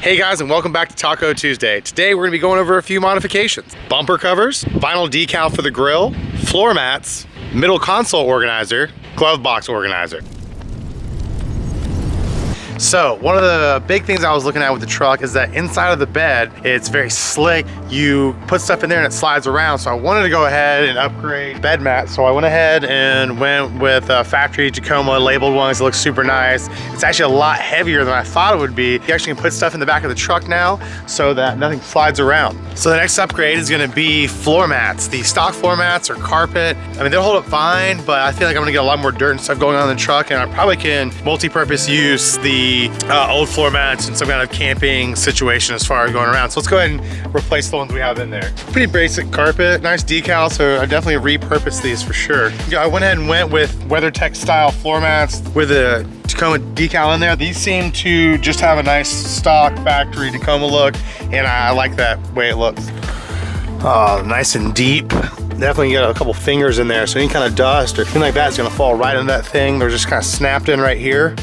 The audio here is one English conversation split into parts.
Hey guys and welcome back to Taco Tuesday. Today we're to be going over a few modifications. Bumper covers, vinyl decal for the grill, floor mats, middle console organizer, glove box organizer. So one of the big things I was looking at with the truck is that inside of the bed, it's very slick. You put stuff in there and it slides around. So I wanted to go ahead and upgrade bed mat. So I went ahead and went with a factory Tacoma labeled ones. It looks super nice. It's actually a lot heavier than I thought it would be. You actually can put stuff in the back of the truck now so that nothing slides around. So the next upgrade is gonna be floor mats. The stock floor mats or carpet. I mean, they'll hold up fine, but I feel like I'm gonna get a lot more dirt and stuff going on in the truck and I probably can multi-purpose use the uh, old floor mats in some kind of camping situation as far as going around. So let's go ahead and replace the ones we have in there. Pretty basic carpet, nice decal, so I definitely repurposed these for sure. Yeah, I went ahead and went with WeatherTech style floor mats with a Tacoma decal in there. These seem to just have a nice stock factory Tacoma look, and I like that way it looks. Oh, nice and deep definitely get a couple fingers in there so any kind of dust or anything like that is going to fall right into that thing they're just kind of snapped in right here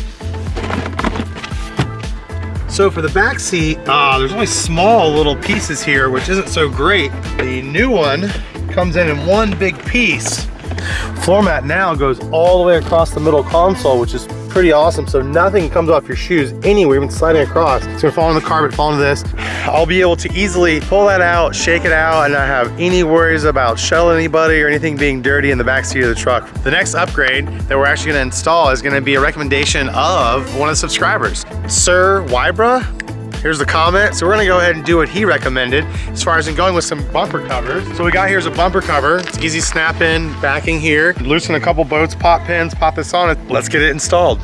so for the back seat, uh, there's only small little pieces here, which isn't so great. The new one comes in in one big piece. Floor mat now goes all the way across the middle console, which is pretty awesome. So nothing comes off your shoes anywhere, even sliding across. It's gonna fall on the carpet, fall into this. I'll be able to easily pull that out, shake it out, and not have any worries about shelling anybody or anything being dirty in the back seat of the truck. The next upgrade that we're actually gonna install is gonna be a recommendation of one of the subscribers. Sir Wybra, Here's the comment. So we're gonna go ahead and do what he recommended as far as in going with some bumper covers. So we got here's a bumper cover. It's easy snap in, backing here. Loosen a couple bolts, pop pins, pop this on it. Let's get it installed.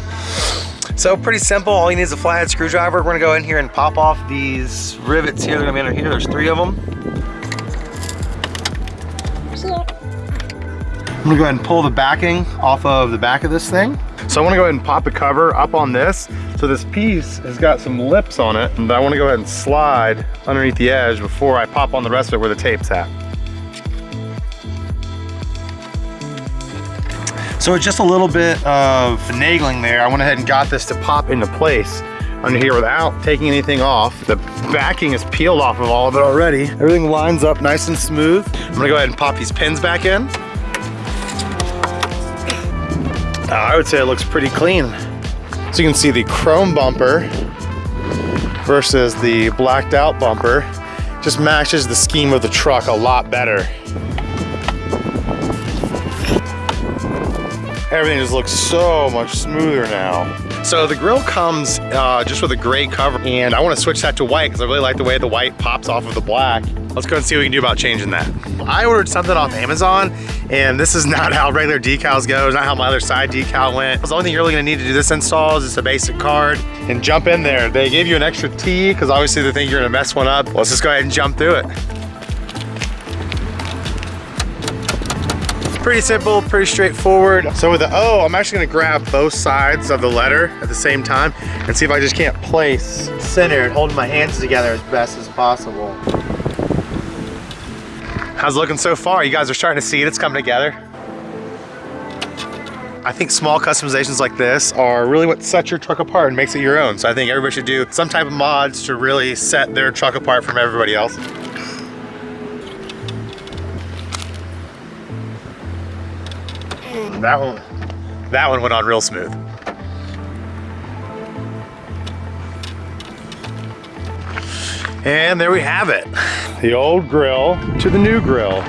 So pretty simple, all you need is a flathead screwdriver. We're gonna go in here and pop off these rivets here. They're gonna be under here, there's three of them. I'm gonna go ahead and pull the backing off of the back of this thing. So I wanna go ahead and pop the cover up on this. So this piece has got some lips on it and I wanna go ahead and slide underneath the edge before I pop on the rest of it where the tape's at. So with just a little bit of finagling there, I went ahead and got this to pop into place under here without taking anything off. The backing is peeled off of all of it already. Everything lines up nice and smooth. I'm gonna go ahead and pop these pins back in. I would say it looks pretty clean. So you can see the chrome bumper versus the blacked out bumper just matches the scheme of the truck a lot better. Everything just looks so much smoother now. So the grill comes uh, just with a gray cover and I want to switch that to white because I really like the way the white pops off of the black. Let's go and see what we can do about changing that. I ordered something off Amazon and this is not how regular decals go. It's not how my other side decal went. The only thing you're really gonna need to do this install is just a basic card and jump in there. They gave you an extra T because obviously they think you're gonna mess one up. Let's just go ahead and jump through it. Pretty simple, pretty straightforward. So with the O, I'm actually gonna grab both sides of the letter at the same time and see if I just can't place center and holding my hands together as best as possible. How's looking so far? You guys are starting to see it, it's coming together. I think small customizations like this are really what sets your truck apart and makes it your own. So I think everybody should do some type of mods to really set their truck apart from everybody else. That one, that one went on real smooth. And there we have it. The old grill to the new grill.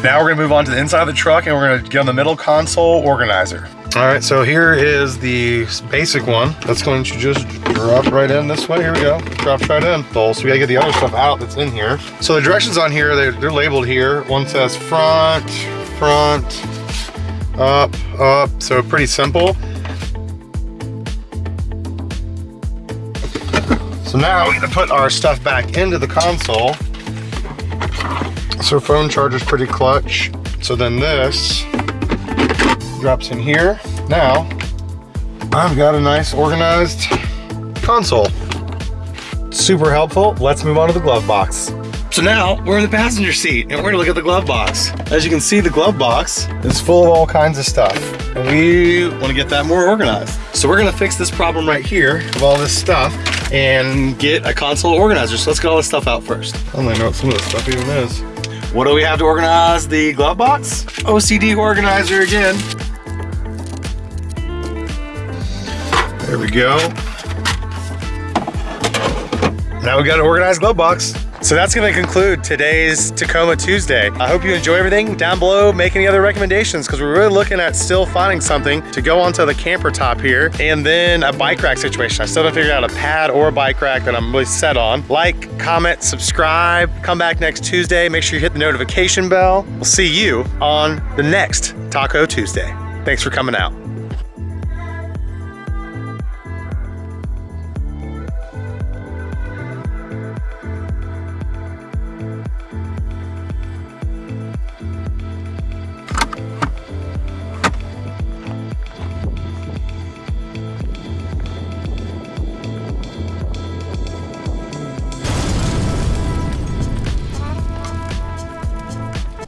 Now we're gonna move on to the inside of the truck and we're gonna get on the middle console organizer. All right, so here is the basic one. That's going to just drop right in this way. Here we go, drops right in. So we gotta get the other stuff out that's in here. So the directions on here, they're, they're labeled here. One says front, front, up, up. So pretty simple. So now we're to put our stuff back into the console. So phone charger's pretty clutch. So then this drops in here. Now, I've got a nice organized console. Super helpful. Let's move on to the glove box. So now we're in the passenger seat and we're gonna look at the glove box. As you can see, the glove box is full of all kinds of stuff. And we wanna get that more organized. So we're gonna fix this problem right here of all this stuff and get a console organizer. So let's get all this stuff out first. I don't even know what some of this stuff even is. What do we have to organize the glove box? OCD organizer again. There we go. Now we got an organized glove box. So that's gonna conclude today's Tacoma Tuesday. I hope you enjoy everything. Down below, make any other recommendations because we're really looking at still finding something to go onto the camper top here and then a bike rack situation. I still haven't figured out a pad or a bike rack that I'm really set on. Like, comment, subscribe, come back next Tuesday. Make sure you hit the notification bell. We'll see you on the next Taco Tuesday. Thanks for coming out.